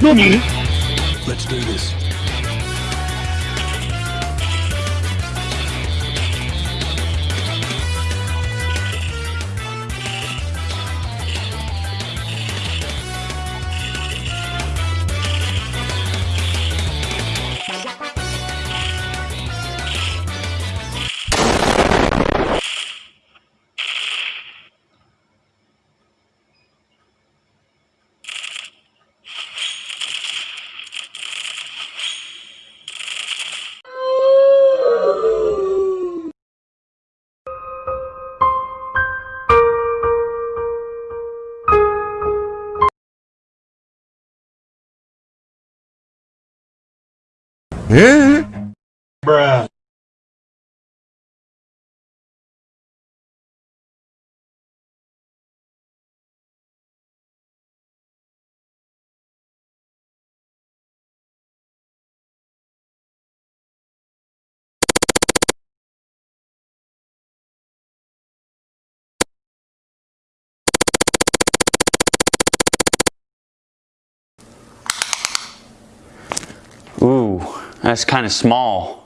何 Let's do this. 예? That's kind of small.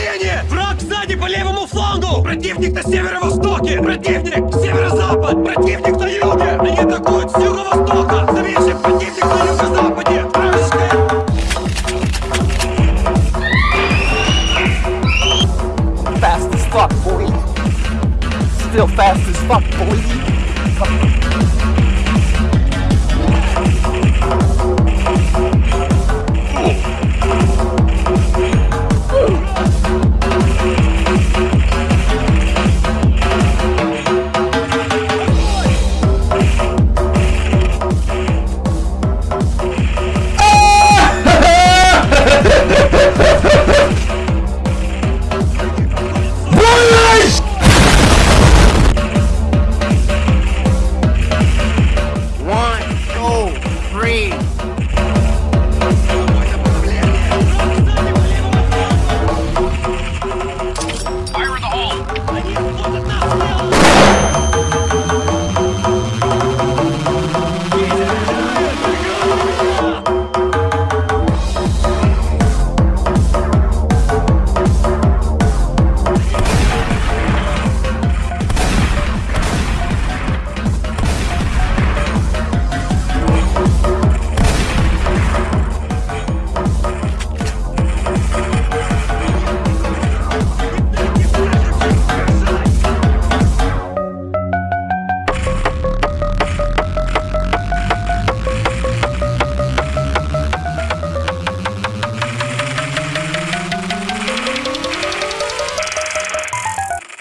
подавление! Враг сзади по левому флангу! Противник на северо-востоке! Противник! Северо-запад! Противник на юге! Они атакуют с юго-востока! Заметьте, противник на юго-западе! Вражеская... fast as fuck, boy. Still fast as fuck, boy.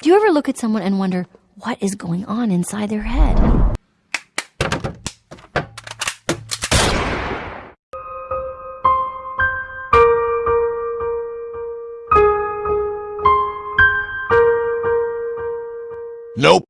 Do you ever look at someone and wonder what is going on inside their head? Nope.